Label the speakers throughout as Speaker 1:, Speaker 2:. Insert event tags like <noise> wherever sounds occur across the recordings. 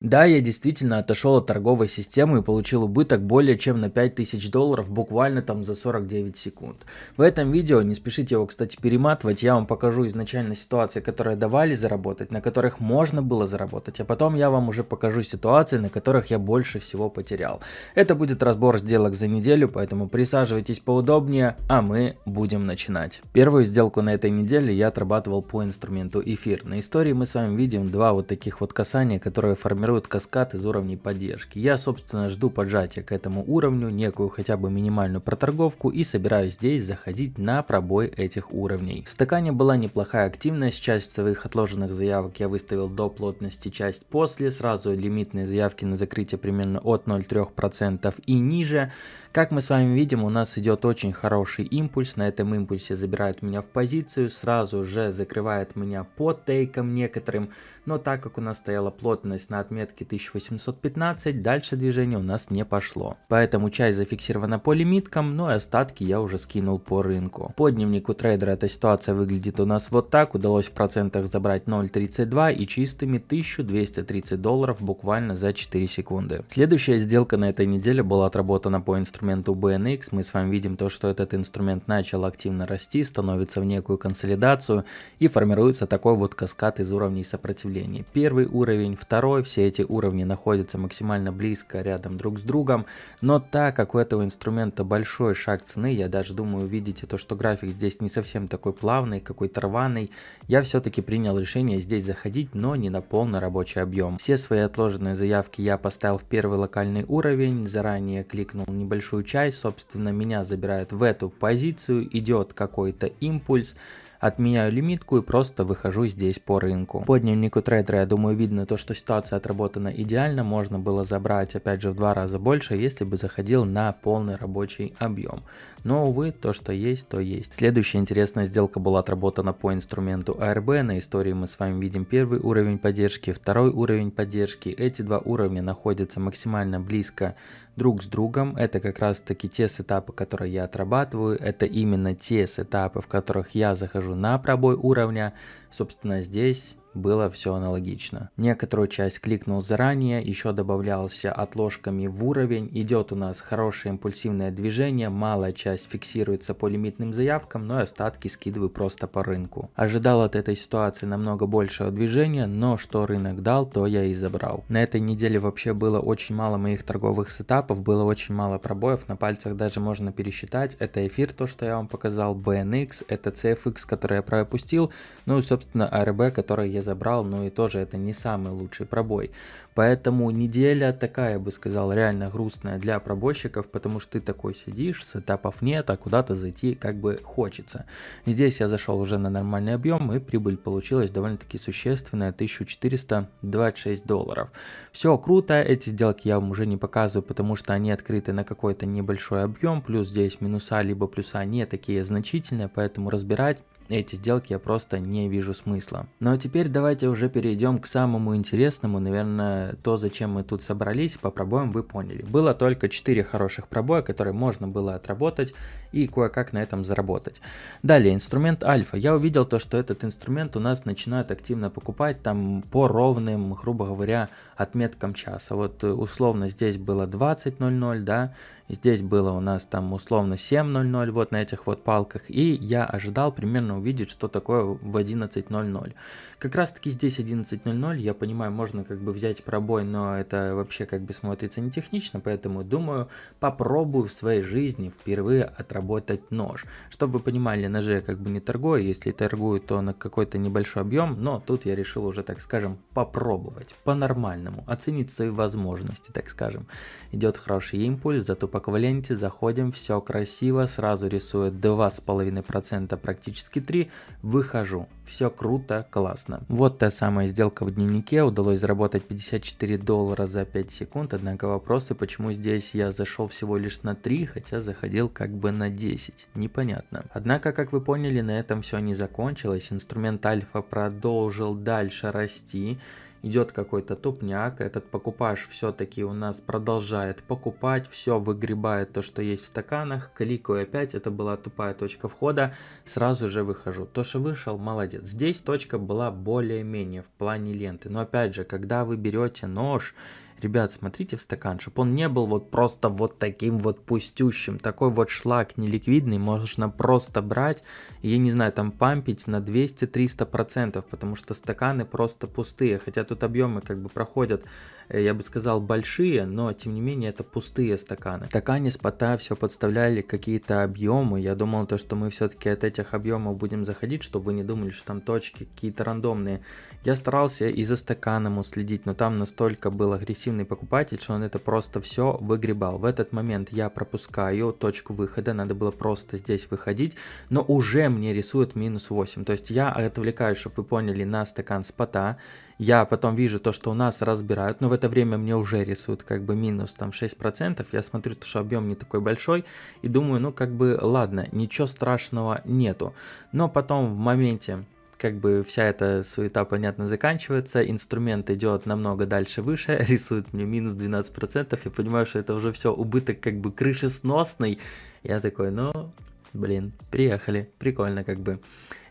Speaker 1: Да, я действительно отошел от торговой системы и получил убыток более чем на 5000 долларов буквально там за 49 секунд. В этом видео, не спешите его, кстати, перематывать, я вам покажу изначально ситуации, которые давали заработать, на которых можно было заработать, а потом я вам уже покажу ситуации, на которых я больше всего потерял. Это будет разбор сделок за неделю, поэтому присаживайтесь поудобнее, а мы будем начинать. Первую сделку на этой неделе я отрабатывал по инструменту эфир. На истории мы с вами видим два вот таких вот касания, которые формируют формирует каскад из уровней поддержки. Я собственно жду поджатия к этому уровню, некую хотя бы минимальную проторговку и собираюсь здесь заходить на пробой этих уровней. В стакане была неплохая активность, часть своих отложенных заявок я выставил до плотности, часть после, сразу лимитные заявки на закрытие примерно от 0,3% и ниже. Как мы с вами видим, у нас идет очень хороший импульс, на этом импульсе забирает меня в позицию, сразу же закрывает меня по тейкам некоторым, но так как у нас стояла плотность на отметке 1815, дальше движение у нас не пошло. Поэтому часть зафиксирована по лимиткам, но и остатки я уже скинул по рынку. По дневнику трейдера эта ситуация выглядит у нас вот так, удалось в процентах забрать 0.32 и чистыми 1230 долларов буквально за 4 секунды. Следующая сделка на этой неделе была отработана по инструменту BNX мы с вами видим то, что этот инструмент начал активно расти, становится в некую консолидацию и формируется такой вот каскад из уровней сопротивления. Первый уровень, второй, все эти уровни находятся максимально близко рядом друг с другом, но так как у этого инструмента большой шаг цены, я даже думаю, видите то, что график здесь не совсем такой плавный, какой-то рваный, я все-таки принял решение здесь заходить, но не на полный рабочий объем. Все свои отложенные заявки я поставил в первый локальный уровень, заранее кликнул небольшую большую часть, собственно, меня забирают в эту позицию, идет какой-то импульс, Отменяю лимитку и просто выхожу здесь по рынку. По дневнику трейдера, я думаю, видно то, что ситуация отработана идеально. Можно было забрать, опять же, в два раза больше, если бы заходил на полный рабочий объем. Но, увы, то, что есть, то есть. Следующая интересная сделка была отработана по инструменту ARB. На истории мы с вами видим первый уровень поддержки, второй уровень поддержки. Эти два уровня находятся максимально близко друг с другом. Это как раз таки те сетапы, которые я отрабатываю. Это именно те сетапы, в которых я захожу на пробой уровня. Собственно, здесь было все аналогично. Некоторую часть кликнул заранее, еще добавлялся отложками в уровень, идет у нас хорошее импульсивное движение, малая часть фиксируется по лимитным заявкам, но остатки скидываю просто по рынку. Ожидал от этой ситуации намного большего движения, но что рынок дал, то я и забрал. На этой неделе вообще было очень мало моих торговых сетапов, было очень мало пробоев, на пальцах даже можно пересчитать. Это эфир, то что я вам показал, BNX, это CFX, который я пропустил, ну и собственно ARB, который я забрал, но и тоже это не самый лучший пробой. Поэтому неделя такая, бы сказал, реально грустная для пробойщиков, потому что ты такой сидишь, сетапов нет, а куда-то зайти как бы хочется. Здесь я зашел уже на нормальный объем и прибыль получилась довольно-таки существенная, 1426 долларов. Все круто, эти сделки я вам уже не показываю, потому что они открыты на какой-то небольшой объем, плюс здесь минуса либо плюса не такие значительные, поэтому разбирать эти сделки я просто не вижу смысла. Ну а теперь давайте уже перейдем к самому интересному, наверное, то, зачем мы тут собрались, по пробоям вы поняли. Было только 4 хороших пробоя, которые можно было отработать и кое-как на этом заработать. Далее, инструмент альфа. Я увидел то, что этот инструмент у нас начинают активно покупать там по ровным, грубо говоря, отметкам часа. Вот э, условно здесь было 20.00, да, здесь было у нас там условно 7.00 вот на этих вот палках, и я ожидал примерно увидеть, что такое в 11.00. Как раз таки здесь 11.00, я понимаю, можно как бы взять пробой, но это вообще как бы смотрится не технично, поэтому думаю, попробую в своей жизни впервые отработать нож. Чтобы вы понимали, ножи я как бы не торгую, если торгую, то на какой-то небольшой объем, но тут я решил уже, так скажем, попробовать, по-нормальному, оценить свои возможности, так скажем. Идет хороший импульс, зато по кваленте заходим, все красиво, сразу рисует 2,5%, практически 3, выхожу. Все круто, классно. Вот та самая сделка в дневнике. Удалось заработать 54 доллара за 5 секунд. Однако вопросы, почему здесь я зашел всего лишь на 3, хотя заходил как бы на 10. Непонятно. Однако, как вы поняли, на этом все не закончилось. Инструмент альфа продолжил дальше расти. Идет какой-то тупняк, этот покупаж все-таки у нас продолжает покупать, все выгребает то, что есть в стаканах, кликаю опять, это была тупая точка входа, сразу же выхожу. То, что вышел, молодец. Здесь точка была более-менее в плане ленты, но опять же, когда вы берете нож, Ребят, смотрите в стакан, чтобы он не был вот просто вот таким вот пустющим. Такой вот шлак неликвидный можно просто брать я не знаю, там пампить на 200-300%, потому что стаканы просто пустые. Хотя тут объемы как бы проходят я бы сказал, большие, но тем не менее это пустые стаканы. В стакане спота все подставляли какие-то объемы. Я думал, то, что мы все-таки от этих объемов будем заходить, чтобы вы не думали, что там точки какие-то рандомные. Я старался и за стаканом уследить, но там настолько был агрессивный покупатель, что он это просто все выгребал. В этот момент я пропускаю точку выхода, надо было просто здесь выходить, но уже мне рисует минус 8. То есть я отвлекаюсь, чтобы вы поняли, на стакан спота. Я потом вижу то, что у нас разбирают, но в это время мне уже рисуют как бы минус там 6%. Я смотрю, что объем не такой большой и думаю, ну как бы ладно, ничего страшного нету. Но потом в моменте как бы вся эта суета, понятно, заканчивается, инструмент идет намного дальше выше, <laughs> рисует мне минус 12%, я понимаю, что это уже все убыток как бы крышесносный. Я такой, ну, блин, приехали, прикольно как бы.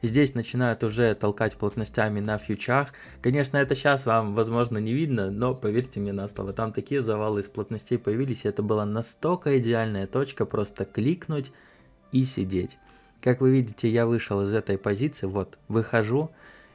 Speaker 1: Здесь начинают уже толкать плотностями на фьючах. Конечно, это сейчас вам, возможно, не видно, но поверьте мне на слово, там такие завалы из плотностей появились, и это была настолько идеальная точка, просто кликнуть и сидеть. Как вы видите, я вышел из этой позиции, вот, выхожу,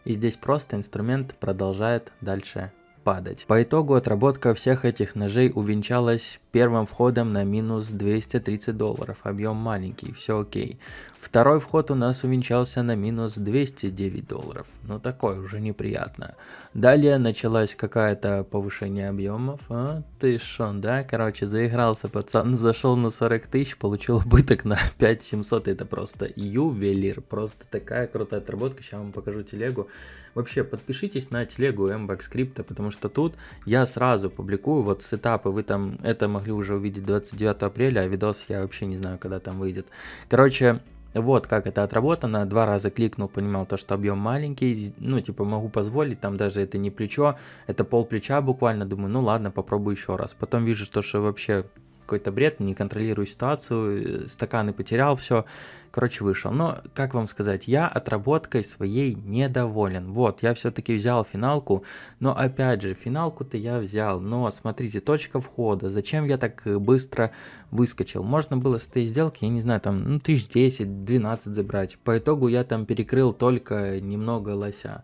Speaker 1: и здесь просто инструмент продолжает дальше падать. По итогу отработка всех этих ножей увенчалась первым входом на минус 230 долларов, объем маленький, все окей. Второй вход у нас увенчался на минус 209 долларов, ну такое уже неприятно. Далее началась какая-то повышение объемов, а, ты шо, да, короче, заигрался пацан, зашел на 40 тысяч, получил убыток на 5700, это просто ювелир, просто такая крутая отработка, сейчас вам покажу телегу. Вообще, подпишитесь на телегу MBAX скрипта, потому что тут я сразу публикую вот сетапы, вы там это могли уже увидеть 29 апреля, а видос я вообще не знаю, когда там выйдет. Короче, вот как это отработано, два раза кликнул, понимал то, что объем маленький, ну типа могу позволить, там даже это не плечо, это пол плеча буквально, думаю, ну ладно, попробую еще раз. Потом вижу, что, что вообще какой-то бред, не контролирую ситуацию, стаканы потерял, все, короче, вышел. Но, как вам сказать, я отработкой своей недоволен. Вот, я все-таки взял финалку, но опять же, финалку-то я взял, но смотрите, точка входа, зачем я так быстро выскочил? Можно было с этой сделки, я не знаю, там, ну, тысяч 10-12 забрать. По итогу я там перекрыл только немного лося.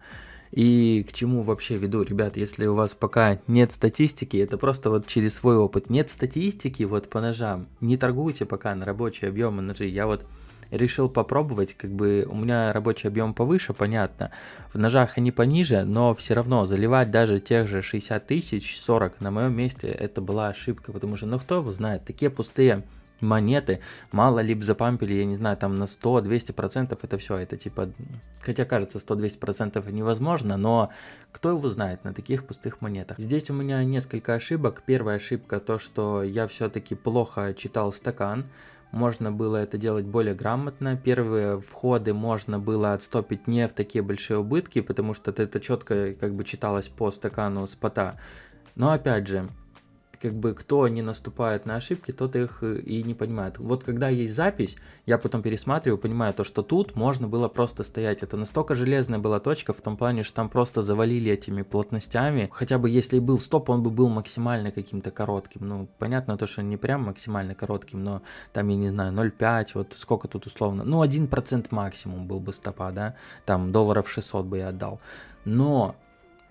Speaker 1: И к чему вообще веду, ребят, если у вас пока нет статистики, это просто вот через свой опыт. Нет статистики вот по ножам, не торгуйте пока на рабочие объемы ножей. Я вот решил попробовать, как бы у меня рабочий объем повыше, понятно, в ножах они пониже, но все равно заливать даже тех же 60 тысяч, 40 на моем месте, это была ошибка, потому что, ну кто его знает, такие пустые монеты, мало ли запампили, я не знаю, там на 100-200%, это все, это типа, хотя кажется 100-200% невозможно, но кто его знает на таких пустых монетах. Здесь у меня несколько ошибок. Первая ошибка то, что я все-таки плохо читал стакан, можно было это делать более грамотно. Первые входы можно было отстопить не в такие большие убытки, потому что это четко как бы читалось по стакану спота. Но опять же, как бы кто не наступает на ошибки, тот их э, и не понимает. Вот когда есть запись, я потом пересматриваю, понимаю то, что тут можно было просто стоять. Это настолько железная была точка, в том плане, что там просто завалили этими плотностями. Хотя бы если и был стоп, он бы был максимально каким-то коротким. Ну, понятно то, что не прям максимально коротким, но там, я не знаю, 0,5, вот сколько тут условно. Ну, 1% максимум был бы стопа, да, там долларов 600 бы я отдал. Но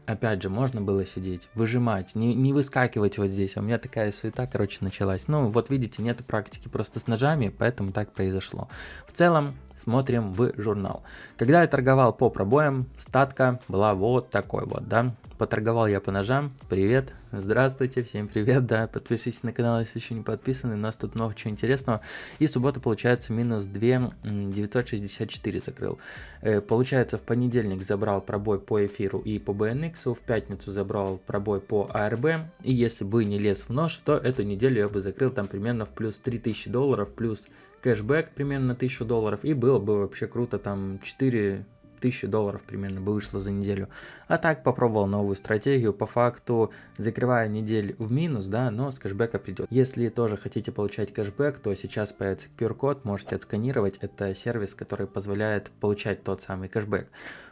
Speaker 1: опять же, можно было сидеть, выжимать, не, не выскакивать вот здесь. А у меня такая суета, короче, началась. Ну, вот видите, нету практики просто с ножами, поэтому так произошло. В целом, смотрим в журнал. Когда я торговал по пробоям, статка была вот такой вот, да. Поторговал я по ножам. Привет, здравствуйте, всем привет, да. Подпишитесь на канал, если еще не подписаны, у нас тут много чего интересного. И суббота получается минус 2 964 закрыл. Э, получается в понедельник забрал пробой по эфиру и по BNX, в пятницу забрал пробой по ARB. И если бы не лез в нож, то эту неделю я бы закрыл там примерно в плюс 3000 долларов, плюс кэшбэк примерно 1000 долларов. И было бы вообще круто там 4 1000 долларов примерно бы вышло за неделю. А так попробовал новую стратегию, по факту закрываю неделю в минус, да, но с кэшбэка придет. Если тоже хотите получать кэшбэк, то сейчас появится QR-код, можете отсканировать, это сервис, который позволяет получать тот самый кэшбэк.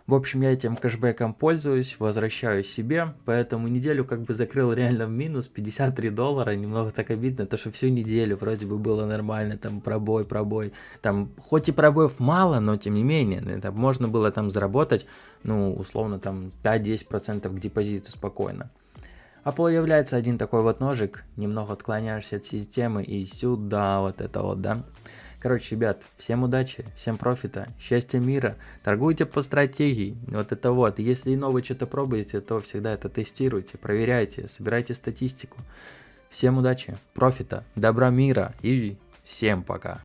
Speaker 1: В общем, я этим кэшбэком пользуюсь, возвращаю себе, поэтому неделю как бы закрыл реально в минус 53 доллара, немного так обидно, то что всю неделю вроде бы было нормально, там пробой, пробой, там хоть и пробоев мало, но тем не менее, это можно было там заработать, ну, условно, там 5-10% к депозиту спокойно. А появляется один такой вот ножик, немного отклоняешься от системы и сюда вот это вот, да. Короче, ребят, всем удачи, всем профита, счастья мира, торгуйте по стратегии, вот это вот. Если и новое что-то пробуете, то всегда это тестируйте, проверяйте, собирайте статистику. Всем удачи, профита, добра мира и всем пока.